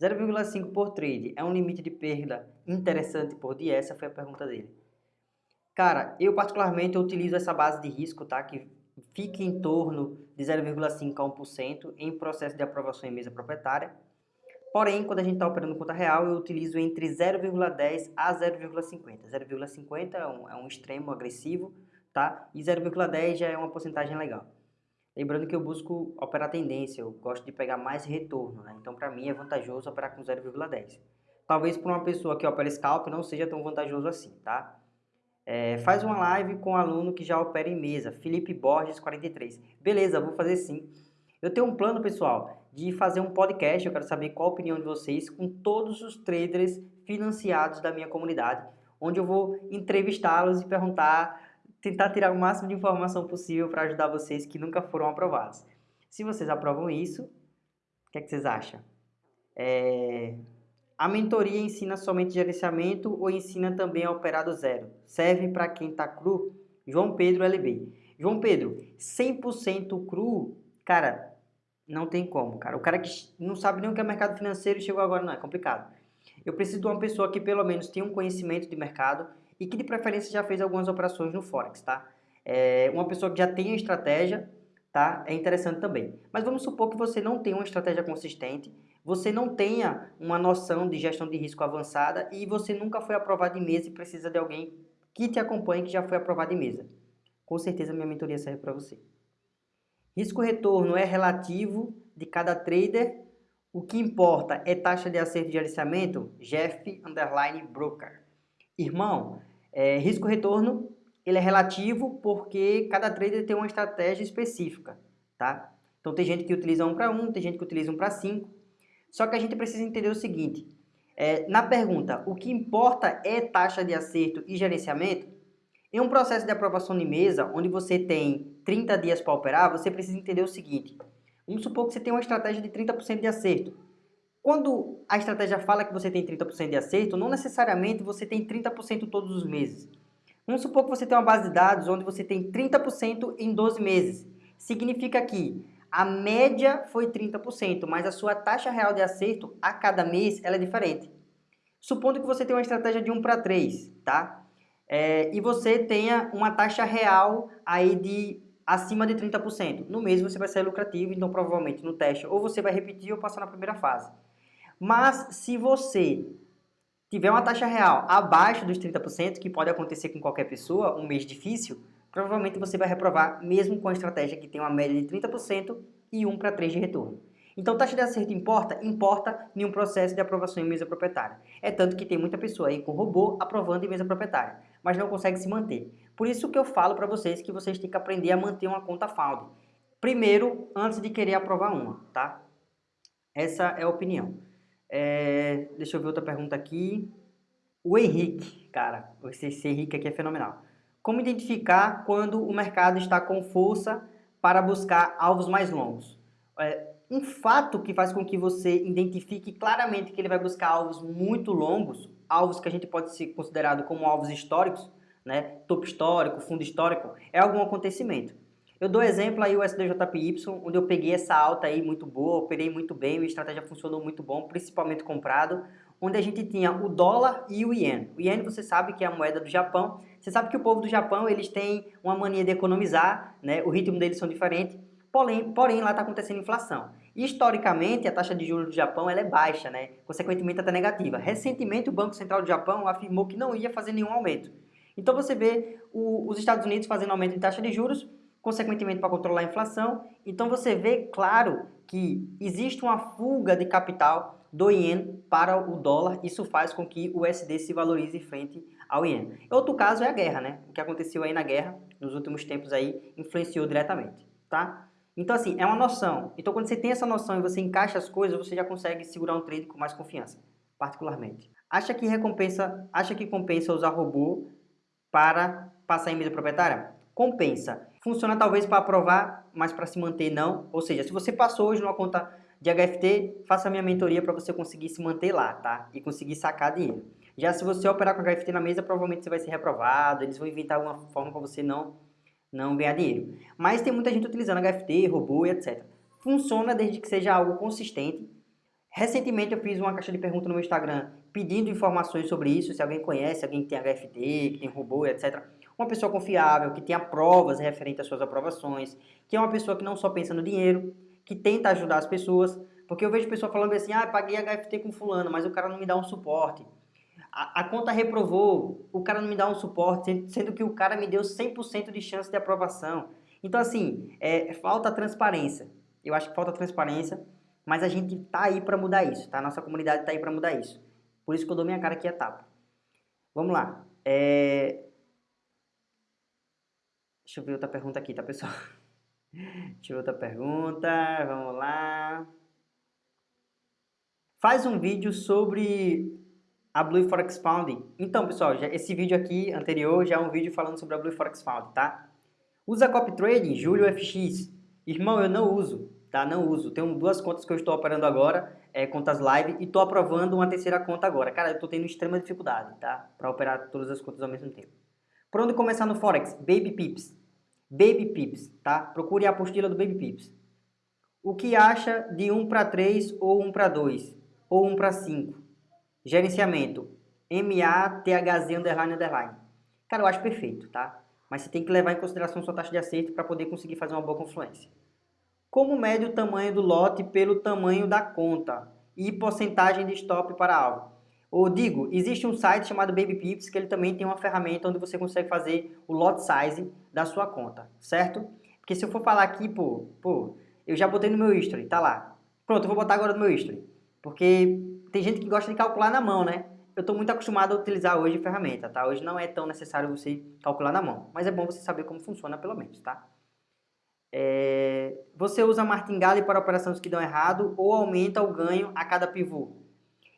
0,5 por trade é um limite de perda interessante por dia? Essa foi a pergunta dele. Cara, eu particularmente utilizo essa base de risco, tá? Que fica em torno de 0,5 a 1% em processo de aprovação em mesa proprietária. Porém, quando a gente está operando conta real, eu utilizo entre 0,10 a 0,50. 0,50 é, um, é um extremo agressivo, tá? E 0,10 já é uma porcentagem legal. Lembrando que eu busco operar tendência, eu gosto de pegar mais retorno, né? Então, para mim, é vantajoso operar com 0,10. Talvez para uma pessoa que opera scalp não seja tão vantajoso assim, tá? É, faz uma live com um aluno que já opera em mesa, Felipe Borges 43. Beleza, vou fazer sim. Eu tenho um plano, pessoal, de fazer um podcast, eu quero saber qual a opinião de vocês com todos os traders financiados da minha comunidade, onde eu vou entrevistá-los e perguntar tentar tirar o máximo de informação possível para ajudar vocês que nunca foram aprovados. Se vocês aprovam isso, o que, é que vocês acham? É... A mentoria ensina somente gerenciamento ou ensina também a operar do zero? Serve para quem está cru? João Pedro LB. João Pedro, 100% cru, cara, não tem como, cara. O cara que não sabe nem o que é mercado financeiro chegou agora, não, é complicado. Eu preciso de uma pessoa que pelo menos tenha um conhecimento de mercado, e que de preferência já fez algumas operações no Forex, tá? É, uma pessoa que já tem a estratégia, tá? É interessante também. Mas vamos supor que você não tenha uma estratégia consistente, você não tenha uma noção de gestão de risco avançada e você nunca foi aprovado em mesa e precisa de alguém que te acompanhe que já foi aprovado em mesa. Com certeza minha mentoria serve para você. Risco-retorno é relativo de cada trader. O que importa é taxa de acerto de gerenciamento? Jeff Broker. Irmão, é, risco-retorno ele é relativo porque cada trader tem uma estratégia específica, tá? Então tem gente que utiliza um para um, tem gente que utiliza um para cinco. Só que a gente precisa entender o seguinte, é, na pergunta, o que importa é taxa de acerto e gerenciamento? Em um processo de aprovação de mesa, onde você tem 30 dias para operar, você precisa entender o seguinte, vamos supor que você tem uma estratégia de 30% de acerto. Quando a estratégia fala que você tem 30% de acerto, não necessariamente você tem 30% todos os meses. Vamos supor que você tem uma base de dados onde você tem 30% em 12 meses. Significa que a média foi 30%, mas a sua taxa real de acerto a cada mês ela é diferente. Supondo que você tem uma estratégia de 1 para 3, tá? É, e você tenha uma taxa real aí de acima de 30%. No mês você vai ser lucrativo, então provavelmente no teste ou você vai repetir ou passar na primeira fase. Mas se você tiver uma taxa real abaixo dos 30%, que pode acontecer com qualquer pessoa, um mês difícil, provavelmente você vai reprovar mesmo com a estratégia que tem uma média de 30% e 1 para 3 de retorno. Então, taxa de acerto importa? Importa em um processo de aprovação em mesa proprietária. É tanto que tem muita pessoa aí com robô aprovando em mesa proprietária, mas não consegue se manter. Por isso que eu falo para vocês que vocês têm que aprender a manter uma conta FAUD. Primeiro, antes de querer aprovar uma, tá? Essa é a opinião. É, deixa eu ver outra pergunta aqui. O Henrique, cara, esse, esse Henrique aqui é fenomenal. Como identificar quando o mercado está com força para buscar alvos mais longos? É, um fato que faz com que você identifique claramente que ele vai buscar alvos muito longos, alvos que a gente pode ser considerado como alvos históricos, né, topo histórico, fundo histórico, é algum acontecimento. Eu dou exemplo aí o SDJPY, onde eu peguei essa alta aí muito boa, operei muito bem, a estratégia funcionou muito bom, principalmente comprado, onde a gente tinha o dólar e o iene. O iene você sabe que é a moeda do Japão. Você sabe que o povo do Japão, eles têm uma mania de economizar, né? O ritmo deles são diferentes. Porém, porém lá está acontecendo inflação. Historicamente, a taxa de juros do Japão ela é baixa, né? consequentemente até negativa. Recentemente, o Banco Central do Japão afirmou que não ia fazer nenhum aumento. Então você vê o, os Estados Unidos fazendo aumento de taxa de juros, consequentemente para controlar a inflação. Então você vê claro que existe uma fuga de capital do iene para o dólar, isso faz com que o USD se valorize frente ao iene. Outro caso é a guerra, né? O que aconteceu aí na guerra, nos últimos tempos aí, influenciou diretamente, tá? Então assim, é uma noção. Então quando você tem essa noção e você encaixa as coisas, você já consegue segurar um trade com mais confiança, particularmente. Acha que recompensa, acha que compensa usar robô para passar em mesa proprietária? Compensa. Funciona talvez para aprovar, mas para se manter não. Ou seja, se você passou hoje numa conta de HFT, faça a minha mentoria para você conseguir se manter lá, tá? E conseguir sacar dinheiro. Já se você operar com HFT na mesa, provavelmente você vai ser reprovado, eles vão inventar alguma forma para você não, não ganhar dinheiro. Mas tem muita gente utilizando HFT, robô e etc. Funciona desde que seja algo consistente. Recentemente eu fiz uma caixa de perguntas no meu Instagram pedindo informações sobre isso, se alguém conhece, alguém que tem HFT, que tem robô, etc. Uma pessoa confiável, que tenha provas referentes às suas aprovações, que é uma pessoa que não só pensa no dinheiro, que tenta ajudar as pessoas, porque eu vejo pessoa falando assim, ah, paguei HFT com fulano, mas o cara não me dá um suporte. A, a conta reprovou, o cara não me dá um suporte, sendo que o cara me deu 100% de chance de aprovação. Então, assim, é, falta transparência. Eu acho que falta transparência mas a gente tá aí para mudar isso, tá? Nossa comunidade tá aí para mudar isso. Por isso que eu dou minha cara aqui a tapa. Vamos lá. É... Deixa eu ver outra pergunta aqui, tá, pessoal? Deixa eu ver outra pergunta. Vamos lá. Faz um vídeo sobre a Blue Forex Found. Então, pessoal, já, esse vídeo aqui anterior já é um vídeo falando sobre a Blue Forex Found, tá? Usa copy trading, Julio FX. Irmão, eu não uso tá? Não uso. Tenho duas contas que eu estou operando agora, é, contas live, e estou aprovando uma terceira conta agora. Cara, eu estou tendo extrema dificuldade, tá? Para operar todas as contas ao mesmo tempo. Por onde começar no Forex? Baby Pips. Baby Pips, tá? Procure a apostila do Baby Pips. O que acha de 1 para 3 ou 1 para 2? Ou 1 para 5? Gerenciamento. MATHZ underline underline. Cara, eu acho perfeito, tá? Mas você tem que levar em consideração sua taxa de acerto para poder conseguir fazer uma boa confluência. Como mede o tamanho do lote pelo tamanho da conta e porcentagem de stop para alvo? Ou digo, existe um site chamado Baby Pips que ele também tem uma ferramenta onde você consegue fazer o lot size da sua conta, certo? Porque se eu for falar aqui, pô, pô, eu já botei no meu history, tá lá. Pronto, eu vou botar agora no meu history. Porque tem gente que gosta de calcular na mão, né? Eu estou muito acostumado a utilizar hoje ferramenta, tá? Hoje não é tão necessário você calcular na mão, mas é bom você saber como funciona pelo menos, tá? É, você usa martingale para operações que dão errado ou aumenta o ganho a cada pivô?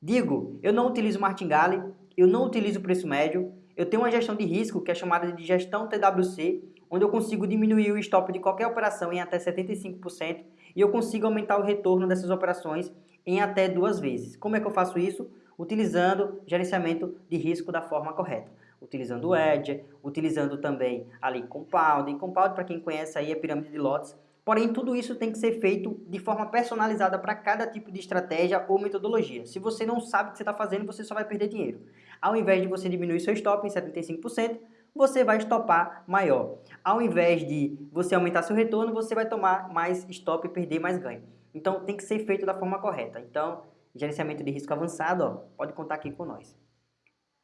Digo, eu não utilizo martingale, eu não utilizo preço médio, eu tenho uma gestão de risco que é chamada de gestão TWC, onde eu consigo diminuir o stop de qualquer operação em até 75% e eu consigo aumentar o retorno dessas operações em até duas vezes. Como é que eu faço isso? Utilizando gerenciamento de risco da forma correta utilizando o Edge, utilizando também ali Compound. E Compound, para quem conhece aí, é pirâmide de lotes. Porém, tudo isso tem que ser feito de forma personalizada para cada tipo de estratégia ou metodologia. Se você não sabe o que você está fazendo, você só vai perder dinheiro. Ao invés de você diminuir seu stop em 75%, você vai stopar maior. Ao invés de você aumentar seu retorno, você vai tomar mais stop e perder mais ganho. Então, tem que ser feito da forma correta. Então, gerenciamento de risco avançado, ó, pode contar aqui com nós.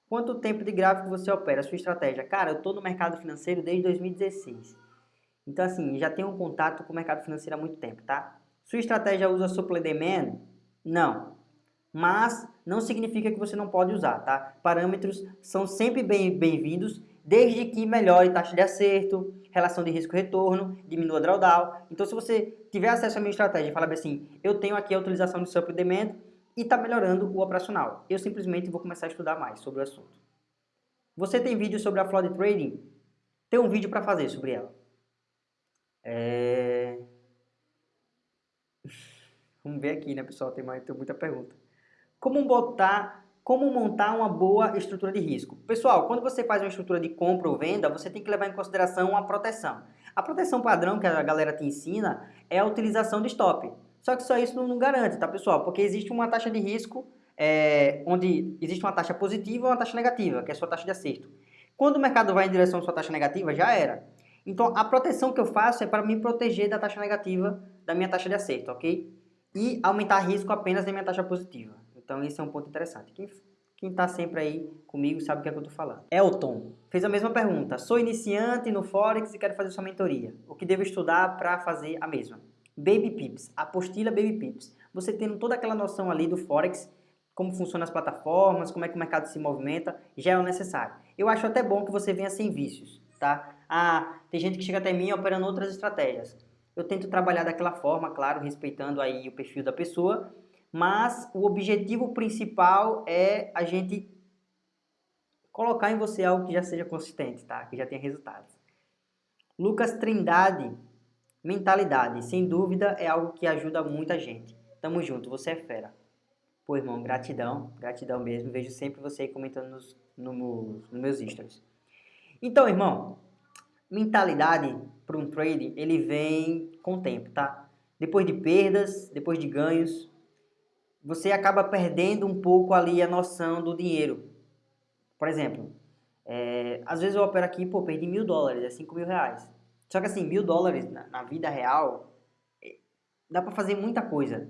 Quanto tempo de gráfico você opera? Sua estratégia? Cara, eu estou no mercado financeiro desde 2016. Então, assim, já tenho um contato com o mercado financeiro há muito tempo, tá? Sua estratégia usa supply demand? Não. Mas não significa que você não pode usar, tá? Parâmetros são sempre bem-vindos, desde que melhore taxa de acerto, relação de risco-retorno, diminua drawdown. Então, se você tiver acesso à minha estratégia e falar assim, eu tenho aqui a utilização de supply demand, e está melhorando o operacional. Eu simplesmente vou começar a estudar mais sobre o assunto. Você tem vídeo sobre a Flood Trading? Tem um vídeo para fazer sobre ela. É... Vamos ver aqui, né, pessoal? Tem, mais, tem muita pergunta. Como botar, como montar uma boa estrutura de risco? Pessoal, quando você faz uma estrutura de compra ou venda, você tem que levar em consideração a proteção. A proteção padrão que a galera te ensina é a utilização de stop. Só que só isso não, não garante, tá, pessoal? Porque existe uma taxa de risco é, onde existe uma taxa positiva e uma taxa negativa, que é a sua taxa de acerto. Quando o mercado vai em direção à sua taxa negativa, já era. Então, a proteção que eu faço é para me proteger da taxa negativa da minha taxa de acerto, ok? E aumentar risco apenas da minha taxa positiva. Então, esse é um ponto interessante. Quem está sempre aí comigo sabe o que é que eu estou falando. Elton fez a mesma pergunta. Sou iniciante no Forex e quero fazer sua mentoria. O que devo estudar para fazer a mesma? Baby Pips, apostila Baby Pips. Você tendo toda aquela noção ali do Forex, como funcionam as plataformas, como é que o mercado se movimenta, já é o necessário. Eu acho até bom que você venha sem vícios, tá? Ah, tem gente que chega até mim operando outras estratégias. Eu tento trabalhar daquela forma, claro, respeitando aí o perfil da pessoa, mas o objetivo principal é a gente colocar em você algo que já seja consistente, tá? Que já tenha resultados. Lucas Trindade Mentalidade, sem dúvida, é algo que ajuda muita gente. Tamo junto, você é fera. Pô, irmão, gratidão, gratidão mesmo. Vejo sempre você aí comentando nos, no, nos meus stories. Então, irmão, mentalidade para um trade, ele vem com o tempo, tá? Depois de perdas, depois de ganhos, você acaba perdendo um pouco ali a noção do dinheiro. Por exemplo, é, às vezes eu opero aqui, pô, perdi mil dólares, é cinco mil reais. Só que assim, mil dólares na, na vida real, é, dá para fazer muita coisa.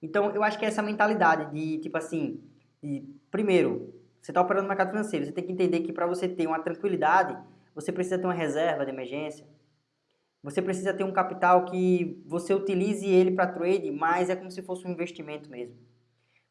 Então, eu acho que é essa mentalidade de, tipo assim, de, primeiro, você está operando no mercado financeiro, você tem que entender que para você ter uma tranquilidade, você precisa ter uma reserva de emergência, você precisa ter um capital que você utilize ele para trade, mas é como se fosse um investimento mesmo.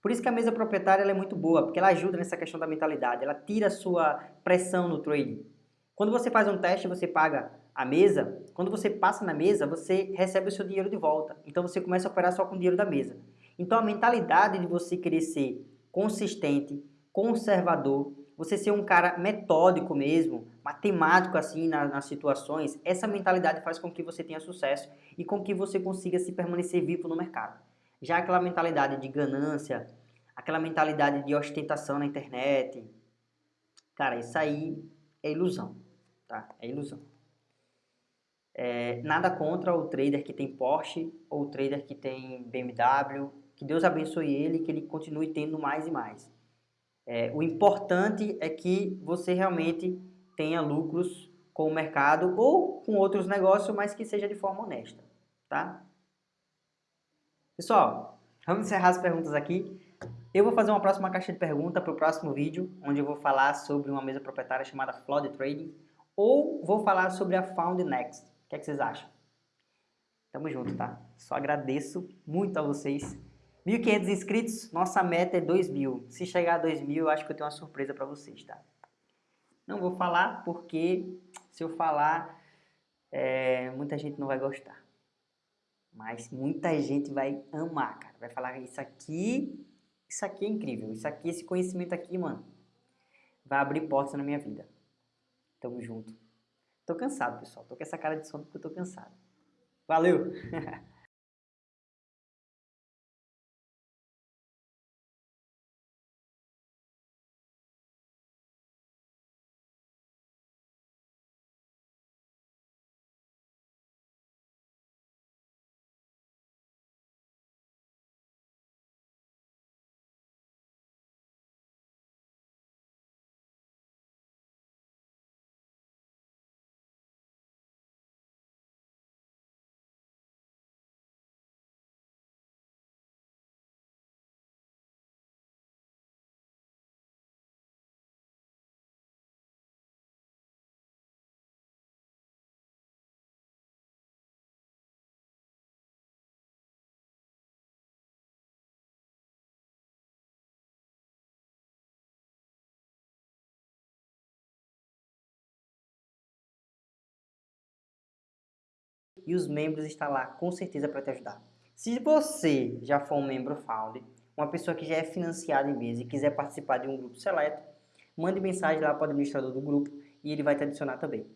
Por isso que a mesa proprietária é muito boa, porque ela ajuda nessa questão da mentalidade, ela tira a sua pressão no trade. Quando você faz um teste, você paga a mesa, quando você passa na mesa, você recebe o seu dinheiro de volta. Então você começa a operar só com o dinheiro da mesa. Então a mentalidade de você querer ser consistente, conservador, você ser um cara metódico mesmo, matemático assim nas, nas situações, essa mentalidade faz com que você tenha sucesso e com que você consiga se permanecer vivo no mercado. Já aquela mentalidade de ganância, aquela mentalidade de ostentação na internet, cara, isso aí é ilusão, tá? É ilusão. É, nada contra o trader que tem Porsche ou o trader que tem BMW, que Deus abençoe ele que ele continue tendo mais e mais. É, o importante é que você realmente tenha lucros com o mercado ou com outros negócios, mas que seja de forma honesta, tá? Pessoal, vamos encerrar as perguntas aqui. Eu vou fazer uma próxima caixa de pergunta para o próximo vídeo, onde eu vou falar sobre uma mesa proprietária chamada Flood Trading, ou vou falar sobre a Found Next. O que, é que vocês acham? Tamo junto, tá? Só agradeço muito a vocês 1.500 inscritos, nossa meta é 2.000. Se chegar a 2.000, eu acho que eu tenho uma surpresa para vocês, tá? Não vou falar porque se eu falar, é, muita gente não vai gostar. Mas muita gente vai amar, cara. Vai falar, isso aqui, isso aqui é incrível. Isso aqui, esse conhecimento aqui, mano, vai abrir portas na minha vida. Tamo junto. Tô cansado, pessoal. Tô com essa cara de sono porque eu tô cansado. Valeu! e os membros estão lá com certeza para te ajudar. Se você já for um membro Found, uma pessoa que já é financiada em mesa e quiser participar de um grupo seleto, mande mensagem lá para o administrador do grupo e ele vai te adicionar também.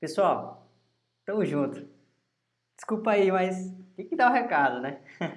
Pessoal, tamo junto. Desculpa aí, mas tem que dar o um recado, né?